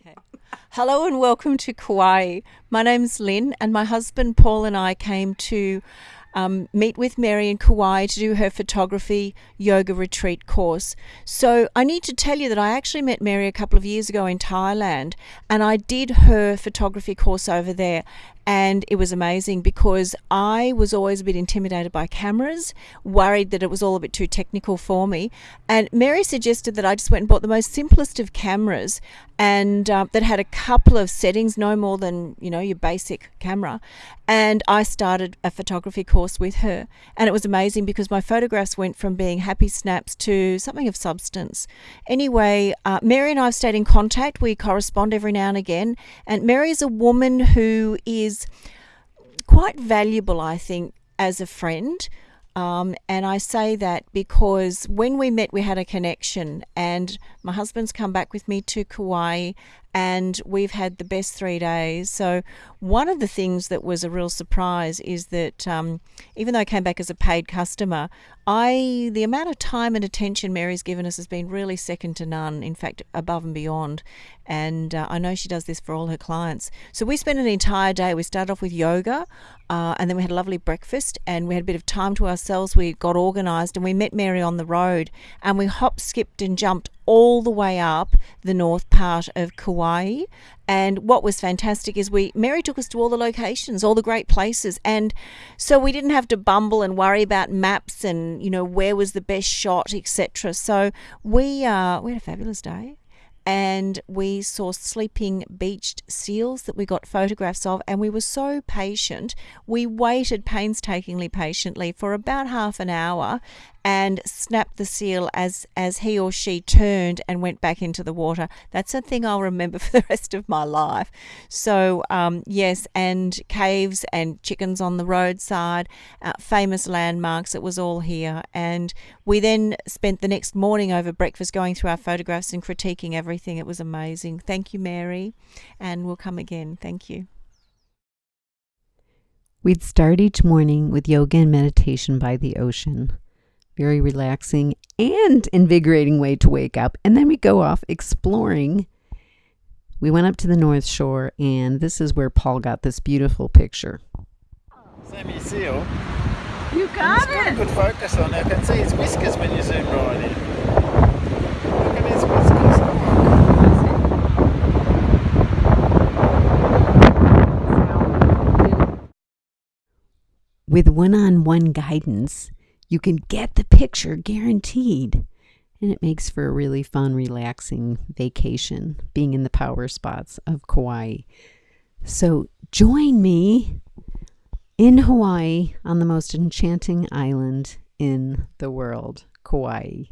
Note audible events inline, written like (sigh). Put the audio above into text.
Okay. Hello and welcome to Kauai. My name's Lynn, and my husband Paul and I came to um, meet with Mary in Kauai to do her photography yoga retreat course. So I need to tell you that I actually met Mary a couple of years ago in Thailand, and I did her photography course over there. And it was amazing because I was always a bit intimidated by cameras, worried that it was all a bit too technical for me. And Mary suggested that I just went and bought the most simplest of cameras and uh, that had a couple of settings, no more than, you know, your basic camera. And I started a photography course with her. And it was amazing because my photographs went from being happy snaps to something of substance. Anyway, uh, Mary and I have stayed in contact. We correspond every now and again. And Mary is a woman who is quite valuable, I think, as a friend. Um, and I say that because when we met, we had a connection, and my husband's come back with me to Kauai, and we've had the best three days. So, one of the things that was a real surprise is that um, even though I came back as a paid customer, I the amount of time and attention Mary's given us has been really second to none. In fact, above and beyond. And uh, I know she does this for all her clients. So we spent an entire day. We started off with yoga, uh, and then we had a lovely breakfast, and we had a bit of time to ourselves. We got organised, and we met Mary on the road, and we hop, skipped, and jumped all the way up the north part of Kauai. And what was fantastic is we Mary took us to all the locations, all the great places, and so we didn't have to bumble and worry about maps and you know where was the best shot, etc. So we uh, we had a fabulous day. And we saw sleeping beached seals that we got photographs of. And we were so patient. We waited painstakingly patiently for about half an hour and snapped the seal as as he or she turned and went back into the water. That's a thing I'll remember (laughs) for the rest of my life. So um, yes, and caves and chickens on the roadside, uh, famous landmarks. It was all here, and we then spent the next morning over breakfast going through our photographs and critiquing everything. It was amazing. Thank you, Mary, and we'll come again. Thank you. We'd start each morning with yoga and meditation by the ocean very relaxing and invigorating way to wake up. And then we go off exploring. We went up to the North Shore, and this is where Paul got this beautiful picture. Sammy seal. You oh? got it. got a good focus on it. I can see his whiskers when you zoom right in. Look at his whiskers. Oh, With one on one guidance, you can get the picture guaranteed. And it makes for a really fun, relaxing vacation being in the power spots of Kauai. So join me in Hawaii on the most enchanting island in the world, Kauai.